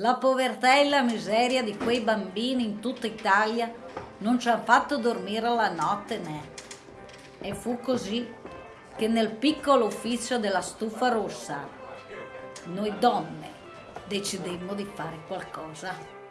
La povertà e la miseria di quei bambini in tutta Italia non ci hanno fatto dormire la notte né. E fu così che nel piccolo ufficio della stufa rossa noi donne decidemmo di fare qualcosa.